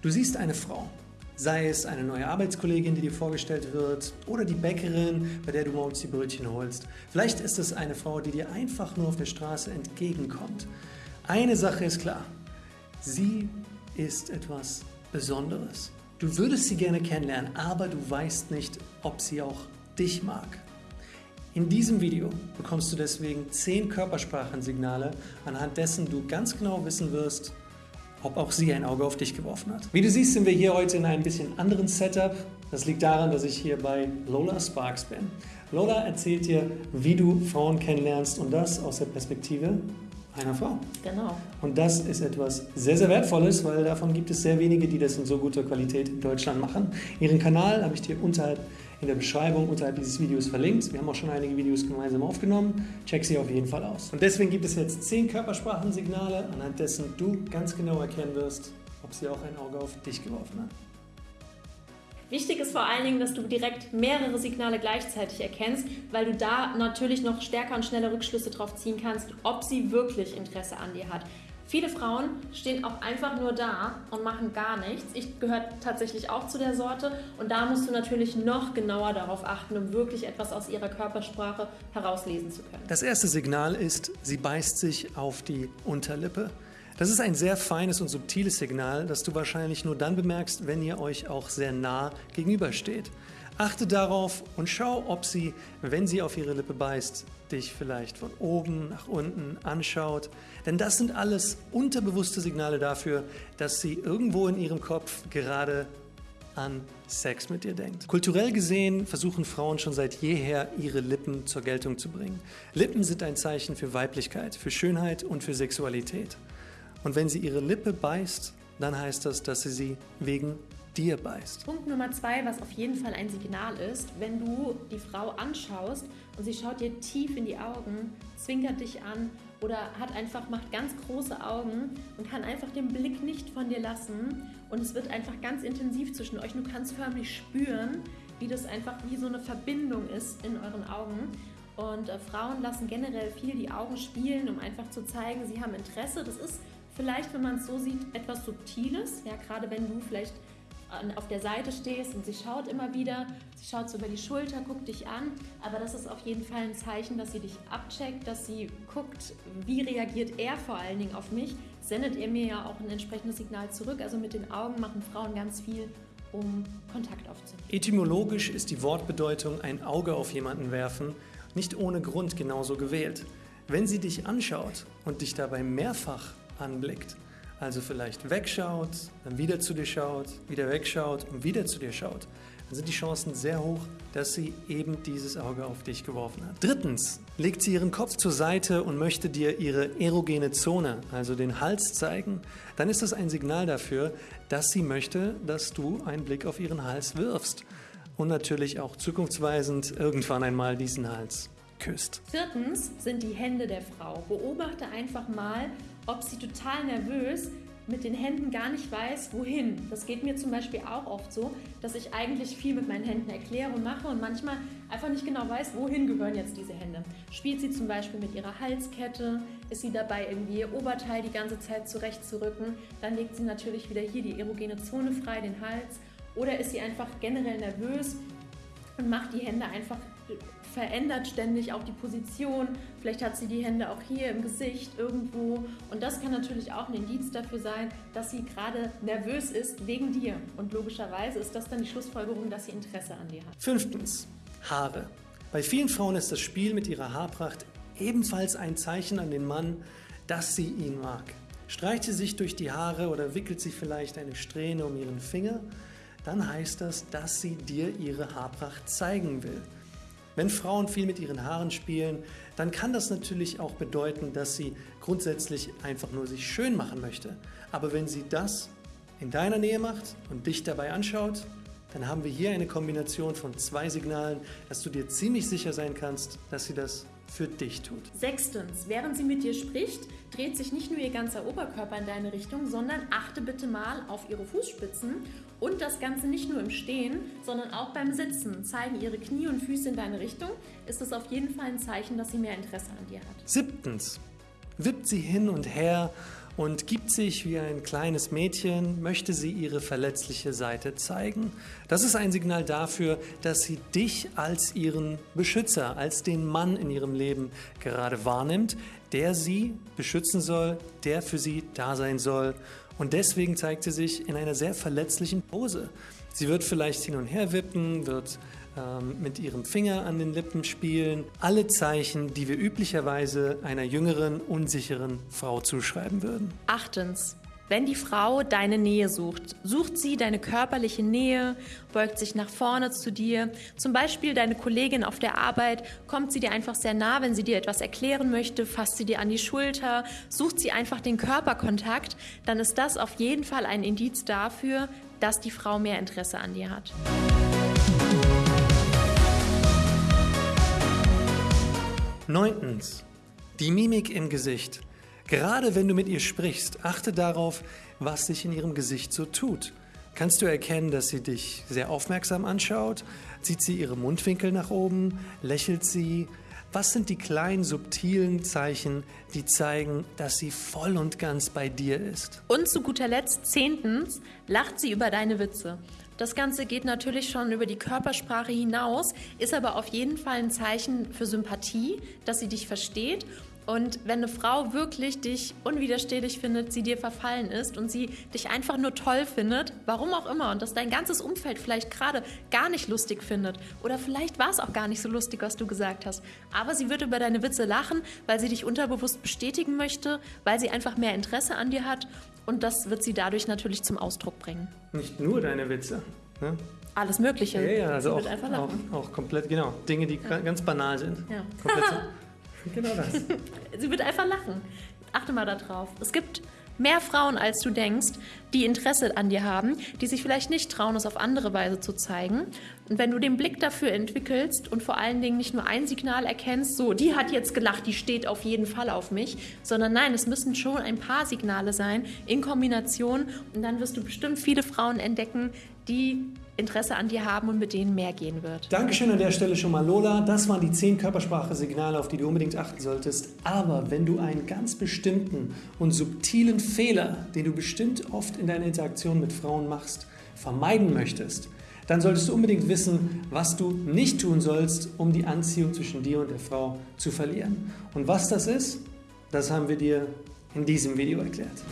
Du siehst eine Frau, sei es eine neue Arbeitskollegin, die dir vorgestellt wird, oder die Bäckerin, bei der du morgens die Brötchen holst. Vielleicht ist es eine Frau, die dir einfach nur auf der Straße entgegenkommt. Eine Sache ist klar, sie ist etwas Besonderes. Du würdest sie gerne kennenlernen, aber du weißt nicht, ob sie auch dich mag. In diesem Video bekommst du deswegen 10 Körpersprachensignale, anhand dessen du ganz genau wissen wirst, ob auch sie ein Auge auf dich geworfen hat. Wie du siehst, sind wir hier heute in einem bisschen anderen Setup. Das liegt daran, dass ich hier bei Lola Sparks bin. Lola erzählt dir, wie du Frauen kennenlernst und das aus der Perspektive einer Frau. Genau. Und das ist etwas sehr, sehr Wertvolles, weil davon gibt es sehr wenige, die das in so guter Qualität in Deutschland machen. Ihren Kanal habe ich dir unterhalb in der Beschreibung unterhalb dieses Videos verlinkt. Wir haben auch schon einige Videos gemeinsam aufgenommen. Check sie auf jeden Fall aus. Und deswegen gibt es jetzt 10 Körpersprachensignale, anhand dessen du ganz genau erkennen wirst, ob sie auch ein Auge auf dich geworfen hat. Wichtig ist vor allen Dingen, dass du direkt mehrere Signale gleichzeitig erkennst, weil du da natürlich noch stärker und schneller Rückschlüsse drauf ziehen kannst, ob sie wirklich Interesse an dir hat. Viele Frauen stehen auch einfach nur da und machen gar nichts. Ich gehöre tatsächlich auch zu der Sorte und da musst du natürlich noch genauer darauf achten, um wirklich etwas aus ihrer Körpersprache herauslesen zu können. Das erste Signal ist, sie beißt sich auf die Unterlippe. Das ist ein sehr feines und subtiles Signal, das du wahrscheinlich nur dann bemerkst, wenn ihr euch auch sehr nah gegenübersteht. Achte darauf und schau, ob sie, wenn sie auf ihre Lippe beißt, dich vielleicht von oben nach unten anschaut. Denn das sind alles unterbewusste Signale dafür, dass sie irgendwo in ihrem Kopf gerade an Sex mit dir denkt. Kulturell gesehen versuchen Frauen schon seit jeher, ihre Lippen zur Geltung zu bringen. Lippen sind ein Zeichen für Weiblichkeit, für Schönheit und für Sexualität. Und wenn sie ihre Lippe beißt, dann heißt das, dass sie sie wegen dir beißt. Punkt Nummer zwei, was auf jeden Fall ein Signal ist, wenn du die Frau anschaust und sie schaut dir tief in die Augen, zwinkert dich an oder hat einfach, macht ganz große Augen und kann einfach den Blick nicht von dir lassen und es wird einfach ganz intensiv zwischen euch. Du kannst förmlich spüren, wie das einfach wie so eine Verbindung ist in euren Augen. Und äh, Frauen lassen generell viel die Augen spielen, um einfach zu zeigen, sie haben Interesse. Das ist vielleicht, wenn man es so sieht, etwas Subtiles. Ja, gerade wenn du vielleicht auf der Seite stehst und sie schaut immer wieder, sie schaut so über die Schulter, guckt dich an, aber das ist auf jeden Fall ein Zeichen, dass sie dich abcheckt, dass sie guckt, wie reagiert er vor allen Dingen auf mich, sendet er mir ja auch ein entsprechendes Signal zurück, also mit den Augen machen Frauen ganz viel, um Kontakt aufzunehmen. Etymologisch ist die Wortbedeutung ein Auge auf jemanden werfen nicht ohne Grund genauso gewählt. Wenn sie dich anschaut und dich dabei mehrfach anblickt, also vielleicht wegschaut, dann wieder zu dir schaut, wieder wegschaut und wieder zu dir schaut, dann sind die Chancen sehr hoch, dass sie eben dieses Auge auf dich geworfen hat. Drittens legt sie ihren Kopf zur Seite und möchte dir ihre erogene Zone, also den Hals zeigen, dann ist das ein Signal dafür, dass sie möchte, dass du einen Blick auf ihren Hals wirfst und natürlich auch zukunftsweisend irgendwann einmal diesen Hals küsst. Viertens sind die Hände der Frau. Beobachte einfach mal, ob sie total nervös mit den Händen gar nicht weiß, wohin. Das geht mir zum Beispiel auch oft so, dass ich eigentlich viel mit meinen Händen erkläre und mache und manchmal einfach nicht genau weiß, wohin gehören jetzt diese Hände. Spielt sie zum Beispiel mit ihrer Halskette, ist sie dabei irgendwie ihr Oberteil die ganze Zeit zurechtzurücken, dann legt sie natürlich wieder hier die erogene Zone frei, den Hals. Oder ist sie einfach generell nervös und macht die Hände einfach verändert ständig auch die Position. Vielleicht hat sie die Hände auch hier im Gesicht irgendwo. Und das kann natürlich auch ein Indiz dafür sein, dass sie gerade nervös ist wegen dir. Und logischerweise ist das dann die Schlussfolgerung, dass sie Interesse an dir hat. Fünftens, Haare. Bei vielen Frauen ist das Spiel mit ihrer Haarpracht ebenfalls ein Zeichen an den Mann, dass sie ihn mag. Streicht sie sich durch die Haare oder wickelt sie vielleicht eine Strähne um ihren Finger, dann heißt das, dass sie dir ihre Haarpracht zeigen will. Wenn Frauen viel mit ihren Haaren spielen, dann kann das natürlich auch bedeuten, dass sie grundsätzlich einfach nur sich schön machen möchte. Aber wenn sie das in deiner Nähe macht und dich dabei anschaut, dann haben wir hier eine Kombination von zwei Signalen, dass du dir ziemlich sicher sein kannst, dass sie das für dich tut. Sechstens, während sie mit dir spricht, dreht sich nicht nur ihr ganzer Oberkörper in deine Richtung, sondern achte bitte mal auf ihre Fußspitzen und das Ganze nicht nur im Stehen, sondern auch beim Sitzen. Zeigen ihre Knie und Füße in deine Richtung, ist das auf jeden Fall ein Zeichen, dass sie mehr Interesse an dir hat. Siebtens, wippt sie hin und her und gibt sich wie ein kleines Mädchen, möchte sie ihre verletzliche Seite zeigen. Das ist ein Signal dafür, dass sie dich als ihren Beschützer, als den Mann in ihrem Leben gerade wahrnimmt, der sie beschützen soll, der für sie da sein soll. Und deswegen zeigt sie sich in einer sehr verletzlichen Pose. Sie wird vielleicht hin und her wippen, wird mit ihrem Finger an den Lippen spielen. Alle Zeichen, die wir üblicherweise einer jüngeren, unsicheren Frau zuschreiben würden. Achtens. Wenn die Frau deine Nähe sucht, sucht sie deine körperliche Nähe, beugt sich nach vorne zu dir. Zum Beispiel deine Kollegin auf der Arbeit, kommt sie dir einfach sehr nah, wenn sie dir etwas erklären möchte, fasst sie dir an die Schulter, sucht sie einfach den Körperkontakt, dann ist das auf jeden Fall ein Indiz dafür, dass die Frau mehr Interesse an dir hat. Neuntens. Die Mimik im Gesicht. Gerade wenn du mit ihr sprichst, achte darauf, was sich in ihrem Gesicht so tut. Kannst du erkennen, dass sie dich sehr aufmerksam anschaut? Zieht sie ihre Mundwinkel nach oben? Lächelt sie? Was sind die kleinen subtilen Zeichen, die zeigen, dass sie voll und ganz bei dir ist? Und zu guter Letzt, zehntens, lacht sie über deine Witze. Das Ganze geht natürlich schon über die Körpersprache hinaus, ist aber auf jeden Fall ein Zeichen für Sympathie, dass sie dich versteht und wenn eine Frau wirklich dich unwiderstehlich findet, sie dir verfallen ist und sie dich einfach nur toll findet, warum auch immer, und dass dein ganzes Umfeld vielleicht gerade gar nicht lustig findet oder vielleicht war es auch gar nicht so lustig, was du gesagt hast, aber sie wird über deine Witze lachen, weil sie dich unterbewusst bestätigen möchte, weil sie einfach mehr Interesse an dir hat und das wird sie dadurch natürlich zum Ausdruck bringen. Nicht nur deine Witze. Ne? Alles Mögliche. Ja, ja, also auch, auch, auch, komplett, genau. Dinge, die ja. ganz banal sind. Ja. Genau das. Sie wird einfach lachen. Achte mal darauf. Es gibt mehr Frauen, als du denkst, die Interesse an dir haben, die sich vielleicht nicht trauen, es auf andere Weise zu zeigen. Und wenn du den Blick dafür entwickelst und vor allen Dingen nicht nur ein Signal erkennst, so, die hat jetzt gelacht, die steht auf jeden Fall auf mich, sondern nein, es müssen schon ein paar Signale sein in Kombination und dann wirst du bestimmt viele Frauen entdecken, die Interesse an dir haben und mit denen mehr gehen wird. Dankeschön an der Stelle schon mal, Lola. Das waren die zehn Körpersprache-Signale, auf die du unbedingt achten solltest. Aber wenn du einen ganz bestimmten und subtilen Fehler, den du bestimmt oft in deiner Interaktion mit Frauen machst, vermeiden möchtest, dann solltest du unbedingt wissen, was du nicht tun sollst, um die Anziehung zwischen dir und der Frau zu verlieren. Und was das ist, das haben wir dir in diesem Video erklärt.